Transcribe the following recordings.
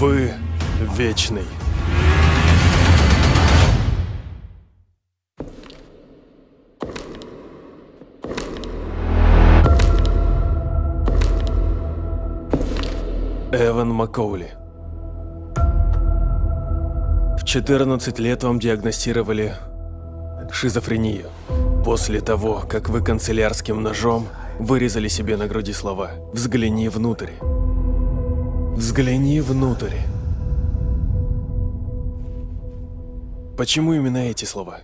Вы вечный. Эван Маккоули. В 14 лет вам диагностировали шизофрению. После того, как вы канцелярским ножом вырезали себе на груди слова «Взгляни внутрь». Взгляни внутрь. Почему именно эти слова?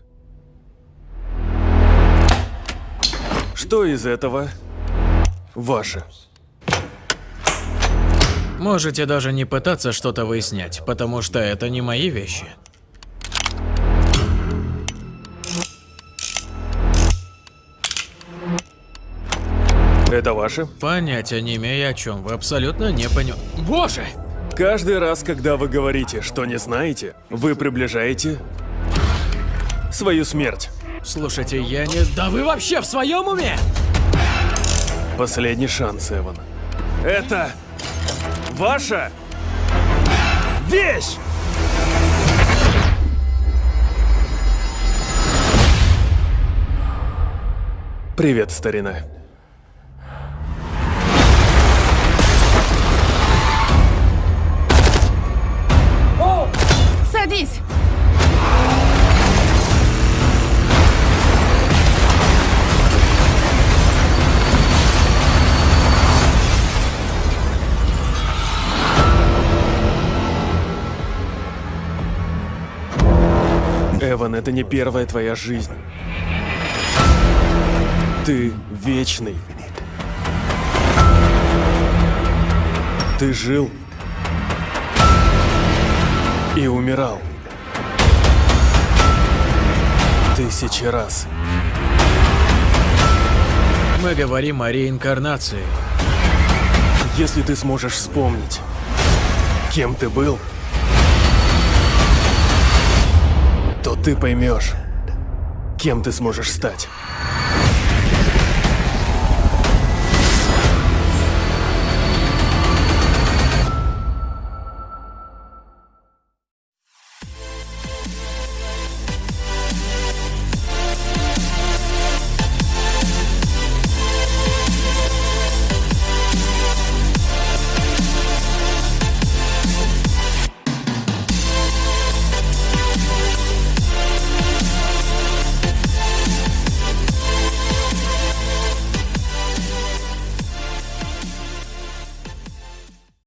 Что из этого ваше? Можете даже не пытаться что-то выяснять, потому что это не мои вещи. Это ваше? Понятия не имею о чем, вы абсолютно не понял. Боже! Каждый раз, когда вы говорите, что не знаете, вы приближаете свою смерть. Слушайте, я не... Да вы вообще в своем уме? Последний шанс, Эван. Это ваша вещь! Привет, старина. Эван, это не первая твоя жизнь. Ты вечный. Ты жил и умирал. Тысячи раз. Мы говорим о реинкарнации. Если ты сможешь вспомнить, кем ты был, то ты поймешь, кем ты сможешь стать.